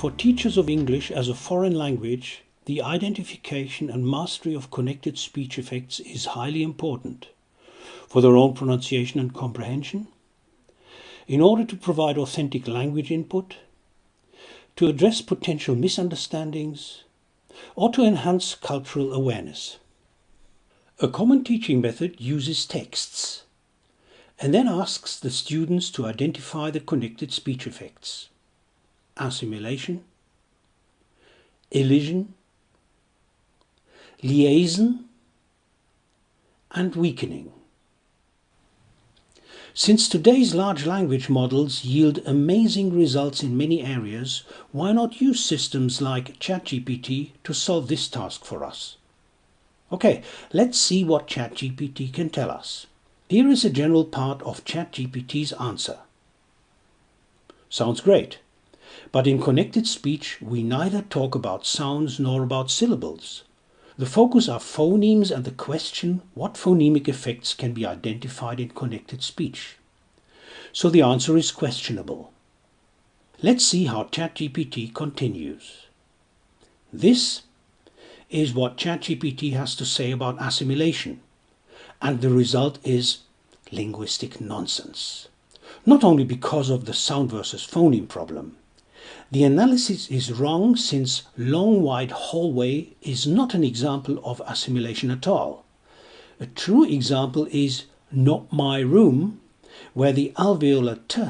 For teachers of English as a foreign language, the identification and mastery of connected speech effects is highly important for their own pronunciation and comprehension, in order to provide authentic language input, to address potential misunderstandings, or to enhance cultural awareness. A common teaching method uses texts and then asks the students to identify the connected speech effects assimilation, elision, liaison, and weakening. Since today's large language models yield amazing results in many areas, why not use systems like ChatGPT to solve this task for us? Okay, let's see what ChatGPT can tell us. Here is a general part of ChatGPT's answer. Sounds great. But in connected speech, we neither talk about sounds nor about syllables. The focus are phonemes and the question what phonemic effects can be identified in connected speech. So the answer is questionable. Let's see how ChatGPT continues. This is what ChatGPT has to say about assimilation, and the result is linguistic nonsense. Not only because of the sound versus phoneme problem, the analysis is wrong since long wide hallway is not an example of assimilation at all. A true example is not my room, where the alveolar t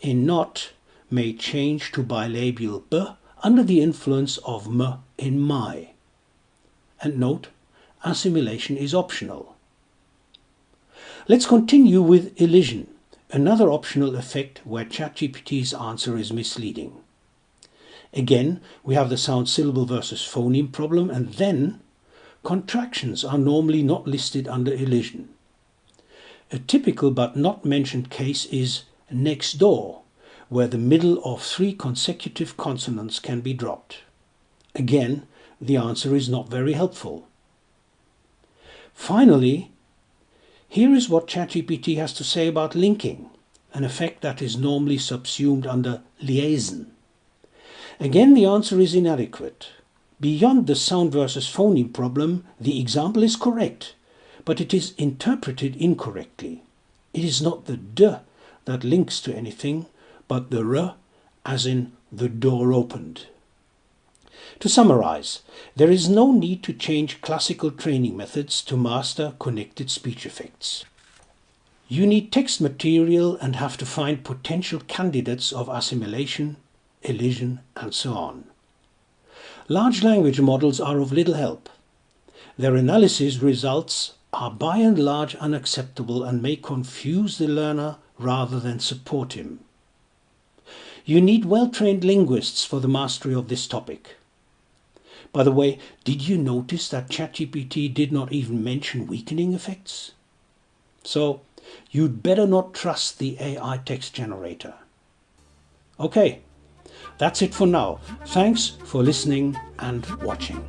in not may change to bilabial b under the influence of m in my. And note, assimilation is optional. Let's continue with elision, another optional effect where ChatGPT's answer is misleading. Again, we have the sound syllable versus phoneme problem, and then contractions are normally not listed under elision. A typical but not mentioned case is next door, where the middle of three consecutive consonants can be dropped. Again, the answer is not very helpful. Finally, here is what ChatGPT has to say about linking, an effect that is normally subsumed under liaison. Again, the answer is inadequate. Beyond the sound versus phoneme problem, the example is correct, but it is interpreted incorrectly. It is not the d that links to anything, but the r, as in the door opened. To summarize, there is no need to change classical training methods to master connected speech effects. You need text material and have to find potential candidates of assimilation, elision, and so on. Large language models are of little help. Their analysis results are by and large unacceptable and may confuse the learner rather than support him. You need well-trained linguists for the mastery of this topic. By the way, did you notice that ChatGPT did not even mention weakening effects? So, you'd better not trust the AI text generator. Okay, that's it for now. Thanks for listening and watching.